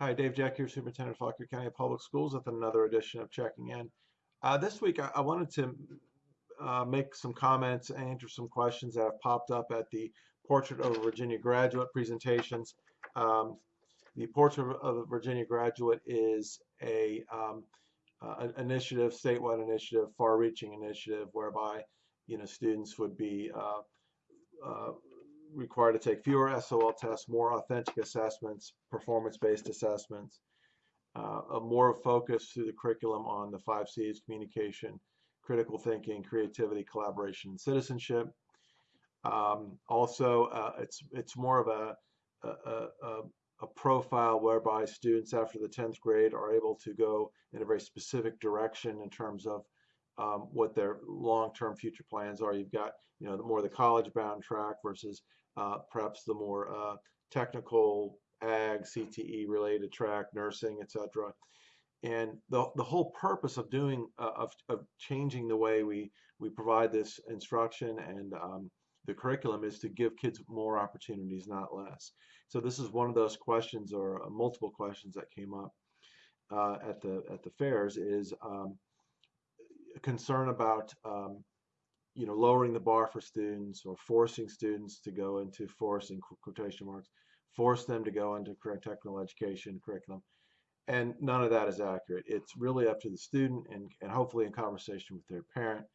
Hi, Dave Jeck here, Superintendent of Fauquier County Public Schools with another edition of Checking In. Uh, this week, I, I wanted to uh, make some comments and answer some questions that have popped up at the Portrait of a Virginia Graduate presentations. Um, the Portrait of a Virginia Graduate is a um, uh, initiative, statewide initiative, far-reaching initiative, whereby you know students would be uh, uh, required to take fewer SOL tests, more authentic assessments, performance-based assessments, uh, a more focus through the curriculum on the five C's, communication, critical thinking, creativity, collaboration, and citizenship. Um, also, uh, it's, it's more of a, a, a, a profile whereby students after the 10th grade are able to go in a very specific direction in terms of um, what their long-term future plans are. You've got, you know, the more the college-bound track versus perhaps the more uh, technical ag, CTE related track, nursing, etc. And the, the whole purpose of doing, uh, of, of changing the way we, we provide this instruction and um, the curriculum is to give kids more opportunities, not less. So this is one of those questions or uh, multiple questions that came up uh, at the at the fairs is um, concern about um, you know, lowering the bar for students or forcing students to go into forcing quotation marks, force them to go into career technical education curriculum. And none of that is accurate. It's really up to the student and, and hopefully in conversation with their parent,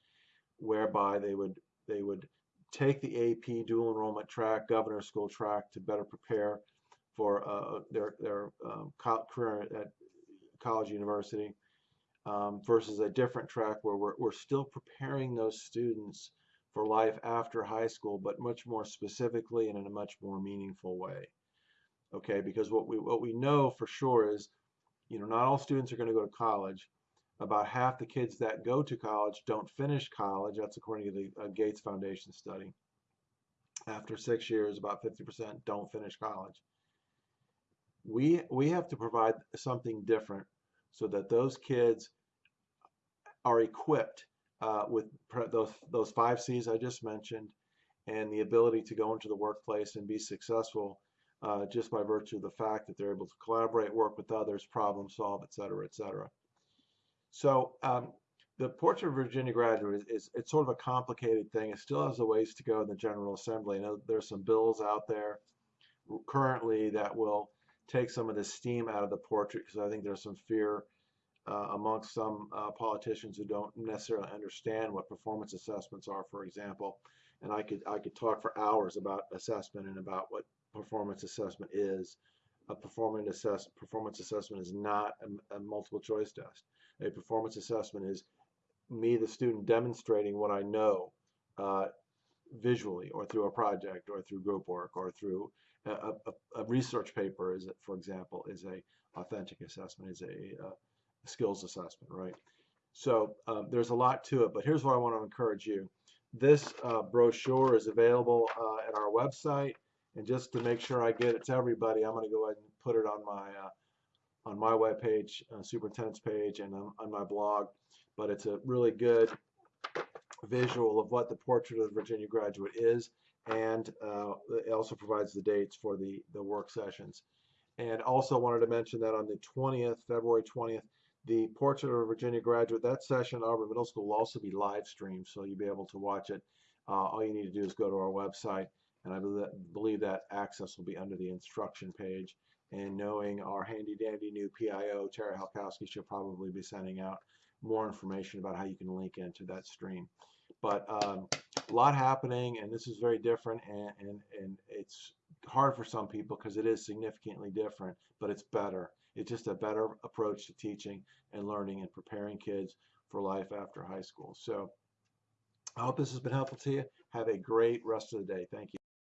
whereby they would they would take the AP dual enrollment track, governor school track to better prepare for uh, their their um, career at college university um, versus a different track where we're, we're still preparing those students for life after high school, but much more specifically and in a much more meaningful way. Okay, because what we what we know for sure is, you know, not all students are going to go to college. About half the kids that go to college don't finish college. That's according to the uh, Gates Foundation study. After six years, about 50% don't finish college. We we have to provide something different so that those kids are equipped uh, with those, those five C's I just mentioned and the ability to go into the workplace and be successful uh, just by virtue of the fact that they're able to collaborate, work with others, problem solve, et cetera, et cetera. So um, the Portrait of Virginia Graduate is, is, it's sort of a complicated thing. It still has a ways to go in the General Assembly. I know there's some bills out there currently that will take some of the steam out of the portrait because I think there's some fear amongst some uh, politicians who don't necessarily understand what performance assessments are, for example. And I could I could talk for hours about assessment and about what performance assessment is. A performance assess performance assessment is not a, a multiple choice test. A performance assessment is me, the student, demonstrating what I know uh, visually, or through a project, or through group work, or through a, a, a research paper. Is for example, is a authentic assessment, is a uh, skills assessment, right? So um, there's a lot to it, but here's what I want to encourage you. This uh, brochure is available uh, at our website, and just to make sure I get it to everybody, I'm going to go ahead and put it on my uh, on my web page, uh, superintendent's page, and on, on my blog. But it's a really good visual of what the portrait of the Virginia graduate is, and uh, it also provides the dates for the the work sessions. And also wanted to mention that on the 20th, February 20th, the Portrait of a Virginia Graduate, that session Auburn Middle School will also be live streamed, so you'll be able to watch it. Uh, all you need to do is go to our website, and I believe that access will be under the instruction page. And knowing our handy dandy new PIO, Tara Halkowski, she'll probably be sending out more information about how you can link into that stream. But um, a lot happening, and this is very different, and, and, and it's hard for some people because it is significantly different, but it's better. It's just a better approach to teaching and learning and preparing kids for life after high school. So I hope this has been helpful to you. Have a great rest of the day. Thank you.